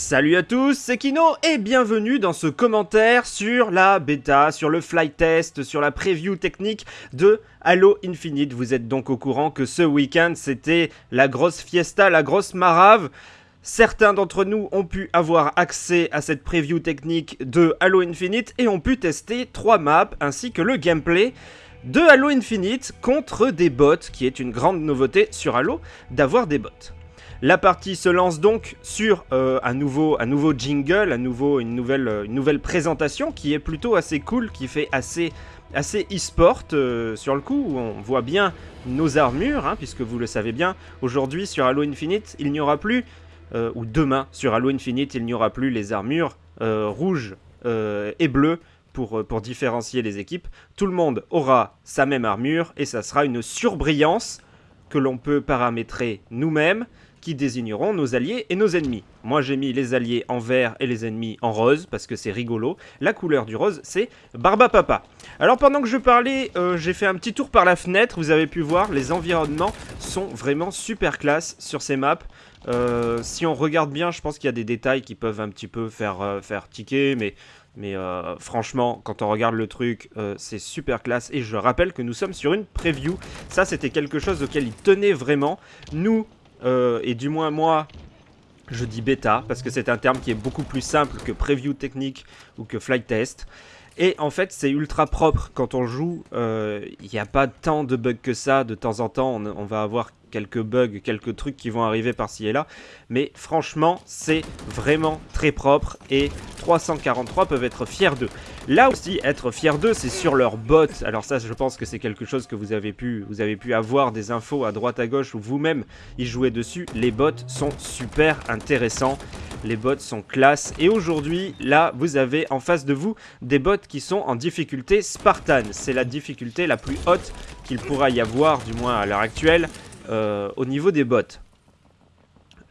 Salut à tous, c'est Kino et bienvenue dans ce commentaire sur la bêta, sur le flight test, sur la preview technique de Halo Infinite. Vous êtes donc au courant que ce week-end c'était la grosse fiesta, la grosse marave. Certains d'entre nous ont pu avoir accès à cette preview technique de Halo Infinite et ont pu tester trois maps ainsi que le gameplay de Halo Infinite contre des bots, qui est une grande nouveauté sur Halo d'avoir des bots. La partie se lance donc sur euh, un, nouveau, jingle, euh, une nouvelle présentation qui est plutôt assez cool, qui fait assez, assez e-sport euh, sur le coup, où on voit bien nos armures, hein, puisque vous le savez bien, aujourd'hui sur Halo Infinite, il n'y aura plus, ou demain sur Halo Infinite, il n'y aura plus les armures rouges et bleues pour, pour différencier les équipes. Tout le monde aura sa même armure et ça sera une surbrillance que l'on peut paramétrer nous-mêmes qui désigneront nos alliés et nos ennemis. Moi j'ai mis les alliés en vert et les ennemis en rose parce que c'est rigolo. La couleur du rose c'est Barba Papa. Alors pendant que je parlais, euh, j'ai fait un petit tour par la fenêtre. Vous avez pu voir, les environnements sont vraiment super classe sur ces maps. Euh, si on regarde bien, je pense qu'il y a des détails qui peuvent un petit peu faire, euh, faire tiquer, mais mais franchement, quand on regarde le truc, c'est super classe. Et je rappelle que nous sommes sur une preview. Ça, c'était quelque chose auquel il tenait vraiment. Nous, euh, et du moins moi, je dis bêta, parce que c'est un terme qui est beaucoup plus simple que preview technique ou que flight test. Et en fait, c'est ultra propre quand on joue. Euh, il n'y a pas tant de bugs que ça. De temps en temps, on va avoir quelques bugs, quelques trucs qui vont arriver par-ci et là. Mais franchement, c'est vraiment très propre et 343 peuvent être fiers d'eux. Là aussi, être fiers d'eux, c'est sur leur bot. Alors ça, je pense que c'est quelque chose que vous avez pu, vous avez pu avoir des infos à droite à gauche ou vous-même y jouer dessus. Les bots sont super intéressants. Les bots sont classe. Et aujourd'hui, là, vous avez en face de vous des bots qui sont en difficulté Spartan. C'est la difficulté la plus haute qu'il pourra y avoir, du moins à l'heure actuelle. Euh, au niveau des bots,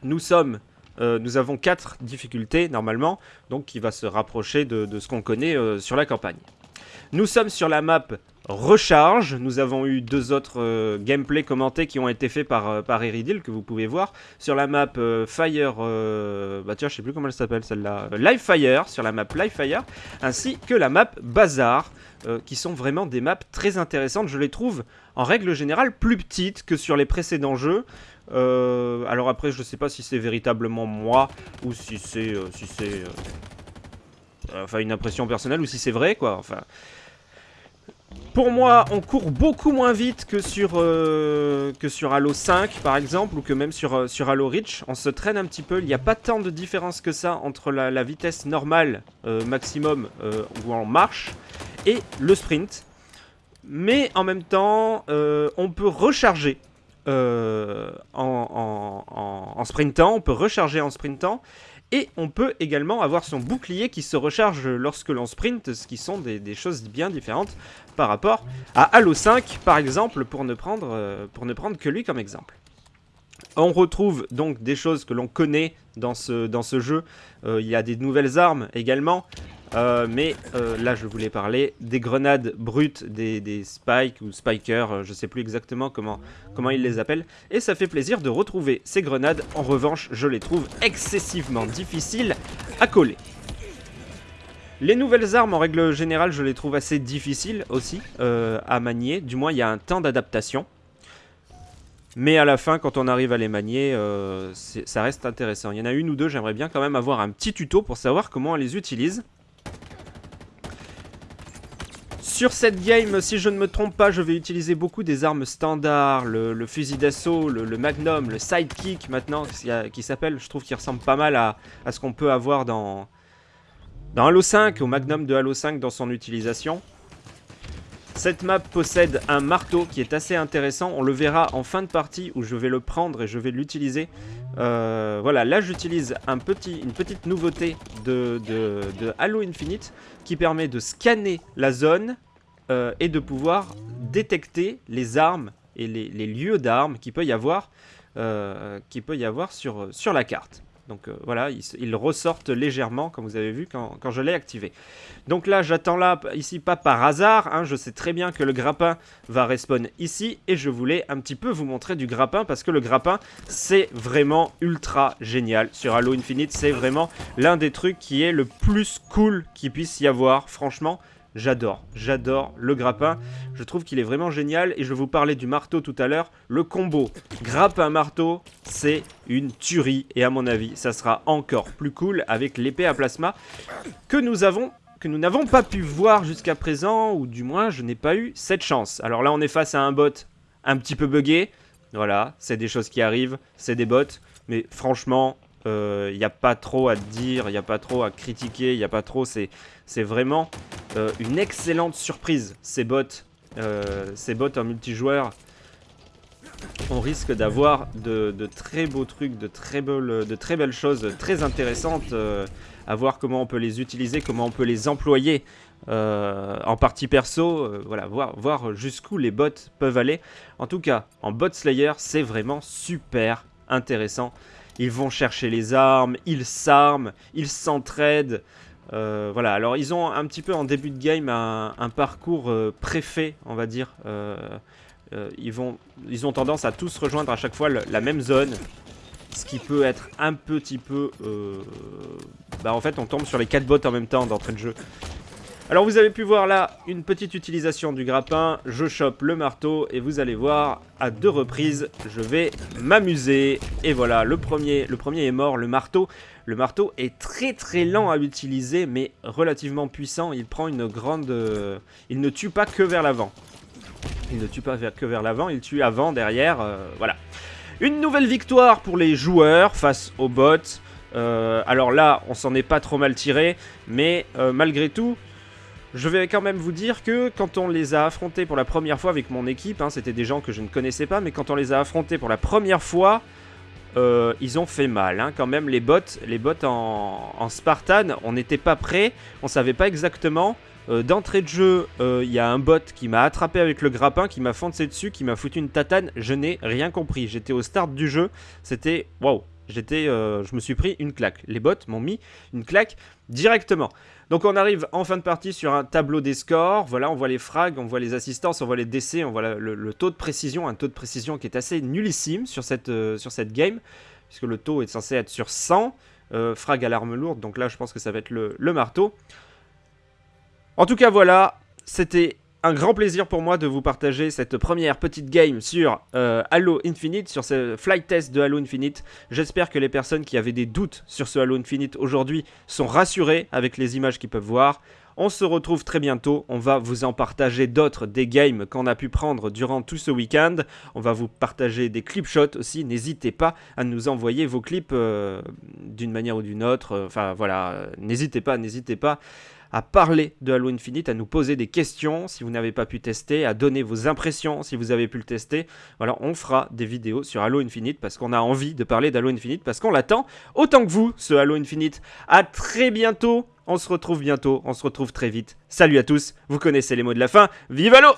nous sommes, euh, nous avons 4 difficultés normalement, donc qui va se rapprocher de, ce qu'on connaît euh, sur la campagne. Nous sommes sur la map recharge. Nous avons eu deux autres gameplays commentés qui ont été faits par, par Eridil, que vous pouvez voir. Sur la map Fire... bah tiens, je sais plus comment elle s'appelle celle-là. Live Fire, sur la map Live Fire. Ainsi que la map Bazar. Euh, qui sont vraiment des maps très intéressantes. Je les trouve en règle générale plus petites que sur les précédents jeux. Euh, alors après, je sais pas si c'est véritablement moi ou si c'est euh, si c'est enfin une impression personnelle ou si c'est vrai quoi. Enfin, pour moi, on court beaucoup moins vite que sur, que sur Halo 5, par exemple, ou que même sur, sur Halo Reach. On se traîne un petit peu. Il n'y a pas tant de différence que ça entre la, vitesse normale, maximum, où on marche, et le sprint. Mais en même temps, euh, on peut recharger euh, en, sprintant, on peut recharger en sprintant, et on peut également avoir son bouclier qui se recharge lorsque l'on sprint, ce qui sont des, choses bien différentes par rapport à Halo 5, par exemple, pour ne prendre, euh, pour ne prendre que lui comme exemple. On retrouve donc des choses que l'on connaît dans ce, jeu. il y a des nouvelles armes également. Euh, mais euh, là, je voulais parler des grenades brutes, des, spikes ou spikers, euh, je sais plus exactement comment, comment ils les appellent. Et ça fait plaisir de retrouver ces grenades. En revanche, je les trouve excessivement difficiles à coller. Les nouvelles armes, en règle générale, je les trouve assez difficiles aussi à manier. Du moins, il y a un temps d'adaptation. Mais à la fin, quand on arrive à les manier, ça reste intéressant. Il y en a une ou deux, j'aimerais bien quand même avoir un petit tuto pour savoir comment on les utilise. Sur cette game, si je ne me trompe pas, je vais utiliser beaucoup des armes standards, le, fusil d'assaut, le, magnum, le sidekick maintenant, qui, s'appelle, je trouve qu'il ressemble pas mal à, ce qu'on peut avoir dans, dans Halo 5, au magnum de Halo 5 dans son utilisation. Cette map possède un marteau qui est assez intéressant, on le verra en fin de partie où je vais le prendre et je vais l'utiliser. Euh, voilà, là j'utilise une petite nouveauté de, Halo Infinite qui permet de scanner la zone euh, et de pouvoir détecter les armes et les, lieux d'armes qu'il peut y avoir, euh, peut y avoir sur la carte. Donc euh, voilà, ils, ressortent légèrement, comme vous avez vu, quand, je l'ai activé. Donc là, j'attends là, ici, pas par hasard. Hein, je sais très bien que le grappin va respawn ici. Et je voulais un petit peu vous montrer du grappin, parce que le grappin, c'est vraiment ultra génial. Sur Halo Infinite, c'est vraiment l'un des trucs qui est le plus cool qu'il puisse y avoir, franchement. J'adore, j'adore le grappin. Je trouve qu'il est vraiment génial. Et je vous parlais du marteau tout à l'heure. Le combo grappin-marteau, c'est une tuerie. Et à mon avis, ça sera encore plus cool avec l'épée à plasma que nous avons que nous n'avons pas pu voir jusqu'à présent, ou du moins je n'ai pas eu cette chance. Alors là on est face à un bot un petit peu buggé, voilà, c'est des choses qui arrivent, c'est des bots, mais franchement, il euh, n'y a pas trop à dire, il n'y a pas trop à critiquer, il n'y a pas trop... C'est vraiment euh, une excellente surprise, ces bots. Euh, ces bots en multijoueur. On risque d'avoir de, très beaux trucs, de très, belles, choses, très intéressantes. à voir comment on peut les utiliser, comment on peut les employer en partie perso. voilà, voir, voir jusqu'où les bots peuvent aller. En tout cas, en bot slayer, c'est vraiment super intéressant. Ils vont chercher les armes, ils s'arment, ils s'entraident. Euh, voilà, alors ils ont un petit peu en début de game un, parcours euh, préfet, on va dire. Euh, ils, ont tendance à tous rejoindre à chaque fois la même zone. Ce qui peut être un petit peu... bah en fait on tombe sur les 4 bots en même temps d'entrée de jeu. Alors vous avez pu voir là une petite utilisation du grappin, je chope le marteau et vous allez voir à deux reprises je vais m'amuser. Et voilà, le premier, le premier est mort, le marteau. Le marteau est très très lent à utiliser mais relativement puissant, il prend une grande... il ne tue pas que vers l'avant. Il ne tue pas que vers l'avant, il tue avant, derrière, euh, voilà. Une nouvelle victoire pour les joueurs face aux bots. Euh, alors là, on s'en est pas trop mal tiré, mais euh, malgré tout, je vais quand même vous dire que quand on les a affrontés pour la première fois avec mon équipe, hein, c'était des gens que je ne connaissais pas, mais quand on les a affrontés pour la première fois, euh, ils ont fait mal. Hein. Quand même, les bots, les bots en, Spartan, on n'était pas prêts, on savait pas exactement. Euh, d'entrée de jeu, euh, il y a un bot qui m'a attrapé avec le grappin, qui m'a foncé dessus, qui m'a foutu une tatane. Je n'ai rien compris. J'étais au start du jeu, c'était waouh. J'étais, je me suis pris une claque. Les bots m'ont mis une claque directement. Donc on arrive en fin de partie sur un tableau des scores. Voilà, on voit les frags, on voit les assistances, on voit les décès, on voit le, taux de précision, un taux de précision qui est assez nullissime sur cette, euh, sur cette game, puisque le taux est censé être sur 100. Euh, frag à l'arme lourde, donc là je pense que ça va être le, le marteau. En tout cas voilà, c'était un grand plaisir pour moi de vous partager cette première petite game sur euh, Halo Infinite, sur ce flight test de Halo Infinite. J'espère que les personnes qui avaient des doutes sur ce Halo Infinite aujourd'hui sont rassurées avec les images qu'ils peuvent voir. On se retrouve très bientôt, on va vous en partager d'autres, des games qu'on a pu prendre durant tout ce week-end. On va vous partager des clip shots aussi, n'hésitez pas à nous envoyer vos clips euh, d'une manière ou d'une autre. Enfin voilà, n'hésitez pas, n'hésitez pas à parler de Halo Infinite, à nous poser des questions si vous n'avez pas pu tester, à donner vos impressions si vous avez pu le tester. Voilà, on fera des vidéos sur Halo Infinite parce qu'on a envie de parler d'Halo Infinite, parce qu'on l'attend autant que vous, ce Halo Infinite. À très bientôt, on se retrouve bientôt, on se retrouve très vite. Salut à tous, vous connaissez les mots de la fin, vive Halo